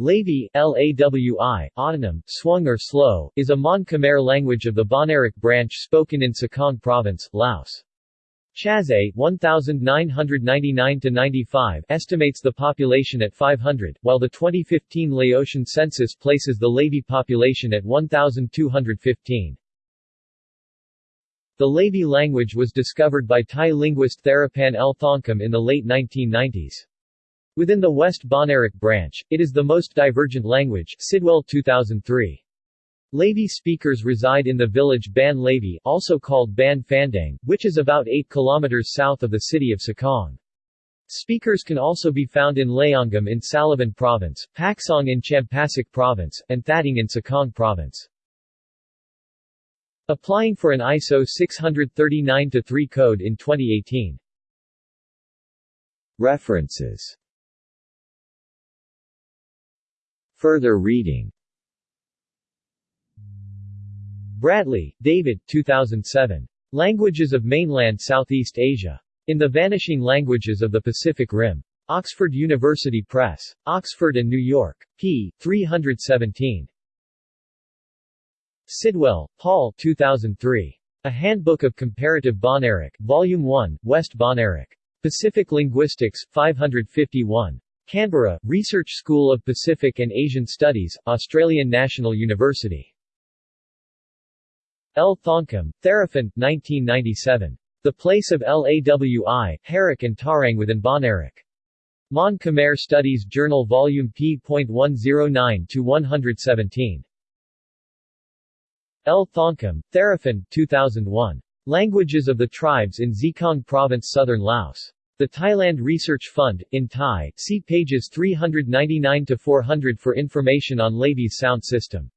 Lavi, Lawi, autonym, swung or slow, is a Mon Khmer language of the Bahnaric branch spoken in Sekong Province, Laos. Chazee 1999-95 estimates the population at 500, while the 2015 Laotian census places the Lavi population at 1,215. The Lavi language was discovered by Thai linguist Theraphan L. Thongkham in the late 1990s. Within the West Bahnaric branch, it is the most divergent language Sidwell 2003. Lavi speakers reside in the village Ban Lavi also called Ban Phandang, which is about 8 kilometers south of the city of Sekong. Speakers can also be found in Lao Ngam in Salavan Province, Paksong in Champasak Province, and Thating in Sekong Province. Applying for an ISO 639-3 code in 2018. References Further reading Bradley, David 2007. Languages of Mainland Southeast Asia. In the Vanishing Languages of the Pacific Rim. Oxford University Press. Oxford and New York. p. 317. Sidwell, Paul 2003. A Handbook of Comparative Bahnaric, Volume 1, West Bahnaric. Pacific Linguistics, 551. Canberra, Research School of Pacific and Asian Studies, Australian National University. L. Thongkham, Theraphan, 1997. The Place of Lawi, Harak and Tarang within Bahnaric. Mon Khmer Studies Journal Volume p.109-117. L. Thongkham, Theraphan, 2001. Languages of the Tribes in Sekong Province Southern Laos. The Thailand Research Fund, in Thai, see pages 399-400 for information on Lavi's sound system.